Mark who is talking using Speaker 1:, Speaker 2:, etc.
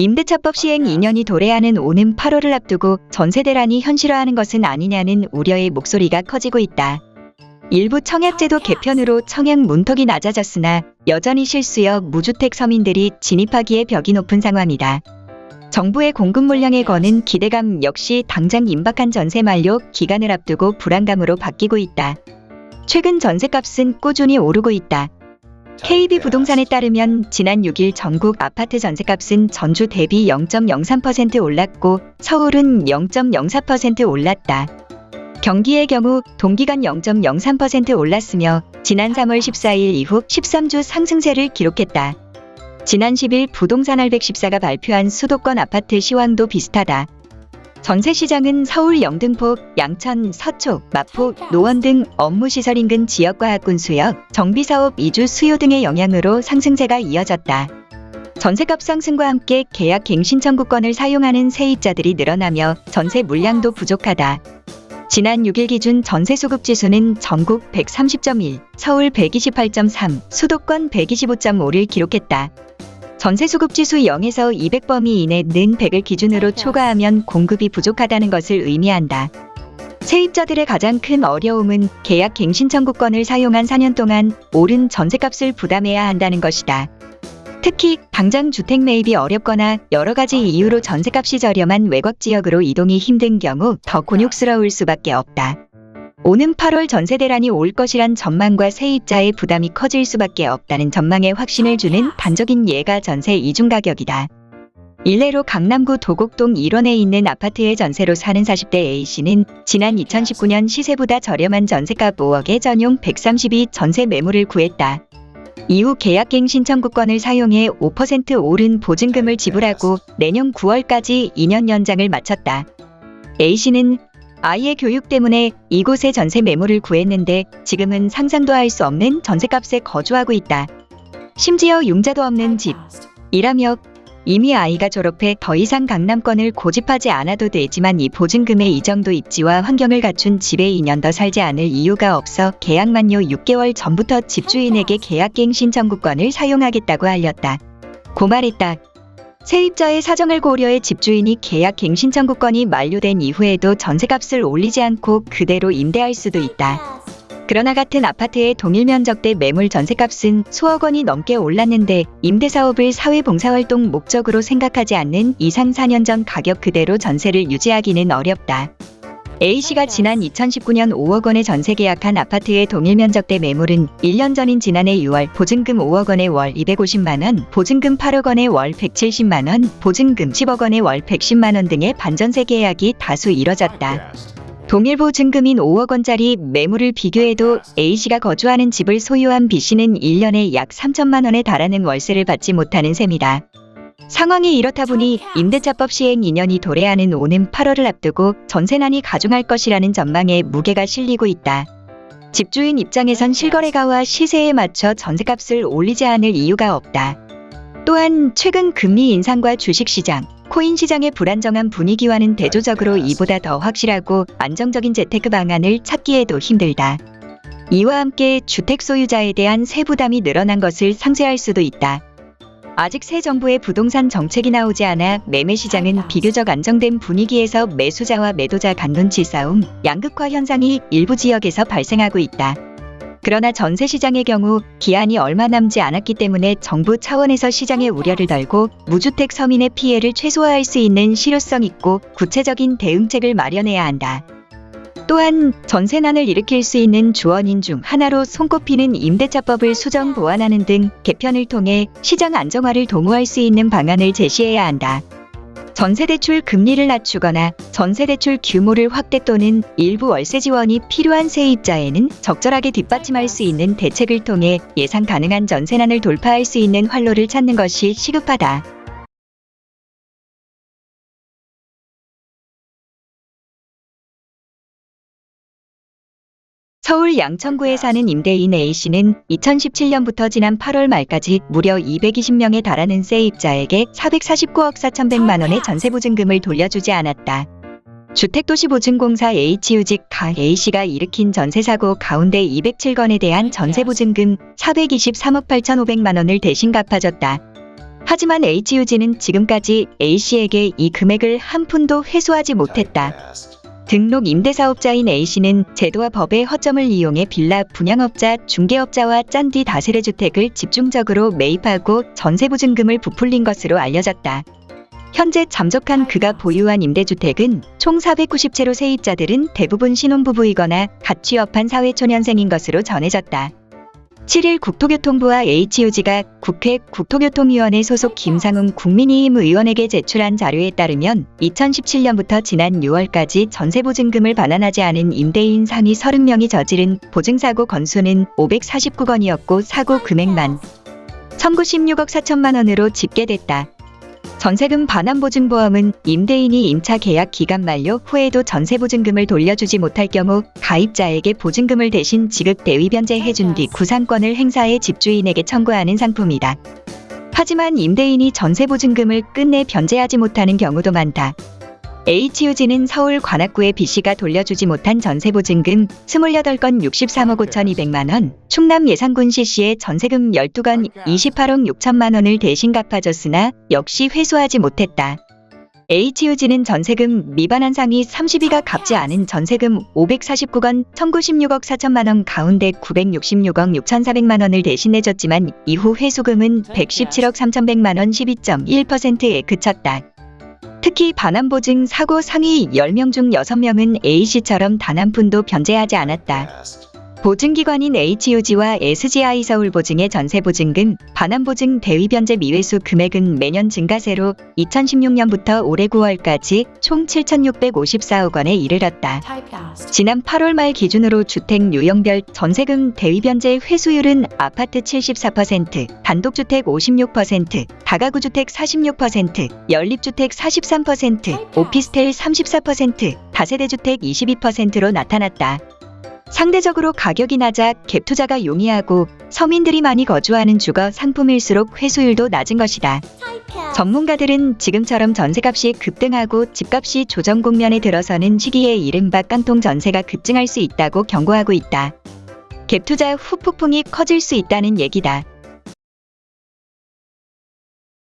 Speaker 1: 임대차법 시행 2년이 도래하는 오는 8월을 앞두고 전세 대란이 현실화하는 것은 아니냐는 우려의 목소리가 커지고 있다. 일부 청약제도 개편으로 청약 문턱이 낮아졌으나 여전히 실수여 무주택 서민들이 진입하기에 벽이 높은 상황이다. 정부의 공급 물량에 거는 기대감 역시 당장 임박한 전세 만료 기간을 앞두고 불안감으로 바뀌고 있다. 최근 전세값은 꾸준히 오르고 있다. KB 부동산에 따르면 지난 6일 전국 아파트 전세값은 전주 대비 0.03% 올랐고 서울은 0.04% 올랐다. 경기의 경우 동기간 0.03% 올랐으며 지난 3월 14일 이후 13주 상승세를 기록했다. 지난 10일 부동산 알백14가 발표한 수도권 아파트 시황도 비슷하다. 전세 시장은 서울 영등포, 양천, 서초, 마포, 노원 등 업무시설 인근 지역과 학군 수역, 정비사업 이주 수요 등의 영향으로 상승세가 이어졌다. 전세값 상승과 함께 계약 갱신 청구권을 사용하는 세입자들이 늘어나며 전세 물량도 부족하다. 지난 6일 기준 전세 수급 지수는 전국 130.1, 서울 128.3, 수도권 125.5를 기록했다. 전세 수급 지수 0에서 200범위 이내 는 100을 기준으로 초과하면 공급이 부족하다는 것을 의미한다. 세입자들의 가장 큰 어려움은 계약 갱신 청구권을 사용한 4년 동안 오른 전세값을 부담해야 한다는 것이다. 특히 당장 주택 매입이 어렵거나 여러 가지 이유로 전세값이 저렴한 외곽 지역으로 이동이 힘든 경우 더 곤욕스러울 수밖에 없다. 오는 8월 전세 대란이 올 것이란 전망과 세입자의 부담이 커질 수밖에 없다는 전망에 확신을 주는 단적인 예가 전세 이중 가격이다. 일례로 강남구 도곡동 1원에 있는 아파트의 전세로 사는 40대 A씨는 지난 2019년 시세보다 저렴한 전세값 5억에 전용 132 전세 매물을 구했다. 이후 계약갱 신청구권을 사용해 5% 오른 보증금을 지불하고 내년 9월까지 2년 연장을 마쳤다. A씨는 아이의 교육 때문에 이곳에 전세 매물을 구했는데 지금은 상상도 할 수 없는 전세값에 거주하고 있다. 심지어 융자도 없는 집. 이라며 이미 아이가 졸업해 더 이상 강남권을 고집하지 않아도 되지만 이 보증금의 이 정도 입지와 환경을 갖춘 집에 2년 더 살지 않을 이유가 없어 계약 만료 6개월 전부터 집주인에게 계약갱 신 청구권을 사용하겠다고 알렸다. 고 말했다. 세입자의 사정을 고려해 집주인이 계약 갱신 청구권이 만료된 이후에도 전세값을 올리지 않고 그대로 임대할 수도 있다. 그러나 같은 아파트의 동일 면적 대 매물 전세값은 수억 원이 넘게 올랐는데 임대사업을 사회봉사활동 목적으로 생각하지 않는 이상 4년 전 가격 그대로 전세를 유지하기는 어렵다. A씨가 지난 2019년 5억 원에 전세 계약한 아파트의 동일 면적대 매물은 1년 전인 지난해 6월 보증금 5억 원에 월 250만 원, 보증금 8억 원에 월 170만 원, 보증금 10억 원에 월 110만 원 등의 반전세 계약이 다수 이뤄졌다. 동일 보 증금인 5억 원짜리 매물을 비교해도 A씨가 거주하는 집을 소유한 B씨는 1년에 약 3천만 원에 달하는 월세를 받지 못하는 셈이다. 상황이 이렇다 보니 임대차법 시행 2년이 도래하는 오는 8월을 앞두고 전세난이 가중할 것이라는 전망에 무게가 실리고 있다. 집주인 입장에선 실거래가와 시세에 맞춰 전세값을 올리지 않을 이유가 없다. 또한 최근 금리 인상과 주식시장, 코인 시장의 불안정한 분위기와는 대조적으로 이보다 더 확실하고 안정적인 재테크 방안을 찾기에도 힘들다. 이와 함께 주택 소유자에 대한 세부담이 늘어난 것을 상쇄할 수도 있다. 아직 새 정부의 부동산 정책이 나오지 않아 매매 시장은 비교적 안정된 분위기에서 매수자와 매도자 간 눈치 싸움, 양극화 현상이 일부 지역에서 발생하고 있다. 그러나 전세 시장의 경우 기한이 얼마 남지 않았기 때문에 정부 차원에서 시장의 우려를 덜고 무주택 서민의 피해를 최소화할 수 있는 실효성 있고 구체적인 대응책을 마련해야 한다. 또한 전세난을 일으킬 수 있는 주원인 중 하나로 손꼽히는 임대차법을 수정 보완하는 등 개편을 통해 시장 안정화를 도모할 수 있는 방안을 제시해야 한다. 전세대출 금리를 낮추거나 전세대출 규모를 확대 또는 일부 월세 지원이 필요한 세입자에는 적절하게 뒷받침할 수 있는 대책을 통해 예상 가능한 전세난을 돌파할 수 있는 활로를 찾는 것이 시급하다. 서울 양천구에 사는 임대인 A씨는 2017년부터 지난 8월 말까지 무려 220명에 달하는 세입자에게 449억 4천백만 원의 전세보증금을 돌려주지 않았다. 주택도시보증공사 H유직 가 A씨가 일으킨 전세사고 가운데 207건에 대한 전세보증금 423억 8,500만 원을 대신 갚아줬다. 하지만 HUG는 지금까지 A씨에게 이 금액을 한 푼도 회수하지 못했다. 등록 임대사업자인 A씨는 제도와 법의 허점을 이용해 빌라 분양업자, 중개업자와 짠디 다세대 주택을 집중적으로 매입하고 전세보증금을 부풀린 것으로 알려졌다. 현재 잠적한 그가 보유한 임대주택은 총 490채로 세입자들은 대부분 신혼부부이거나 갓 취업한 사회초년생인 것으로 전해졌다. 7일 국토교통부와 HUG가 국회 국토교통위원회 소속 김상훈 국민의힘 의원에게 제출한 자료에 따르면 2017년부터 지난 6월까지 전세보증금을 반환하지 않은 임대인 상위 30명이 저지른 보증사고 건수는 549건이었고 사고 금액만 1916억 4천만 원으로 집계됐다. 전세금 반환보증보험은 임대인이 임차 계약 기간 만료 후에도 전세보증금을 돌려주지 못할 경우 가입자에게 보증금을 대신 지급 대위 변제해준 뒤 구상권을 행사해 집주인에게 청구하는 상품이다. 하지만 임대인이 전세보증금을 끝내 변제하지 못하는 경우도 많다. HUG는 서울 관악구의 B씨가 돌려주지 못한 전세보증금 28건 63억 5,200만 원, 충남 예산군 C씨의 전세금 12건 28억 6천만 원을 대신 갚아줬으나 역시 회수하지 못했다. HUG는 전세금 미반환 상위 30위가 갚지 않은 전세금 549건 1,096억 4천만 원 가운데 966억 6,400만 원을 대신 내줬지만 이후 회수금은 117억 3,100만 원 12.1%에 그쳤다. 특히 반환보증 사고 상위 10명 중 6명은 A씨처럼 단 한 푼도 변제하지 않았다. 보증기관인 HUG와 SGI 서울보증의 전세보증금, 반환보증 대위변제 미회수 금액은 매년 증가세로 2016년부터 올해 9월까지 총 7,654억 원에 이르렀다. 지난 8월 말 기준으로 주택 유형별 전세금 대위변제 회수율은 아파트 74%, 단독주택 56%, 다가구주택 46%, 연립주택 43%, 오피스텔 34%, 다세대주택 22%로 나타났다. 상대적으로 가격이 낮아 갭 투자가 용이하고 서민들이 많이 거주하는 주거 상품일수록 회수율도 낮은 것이다. 전문가들은 지금처럼 전세값이 급등하고 집값이 조정 국면에 들어서는 시기에 이른바 깡통 전세가 급증할 수 있다고 경고하고 있다. 갭 투자 후 폭풍이 커질 수 있다는 얘기다.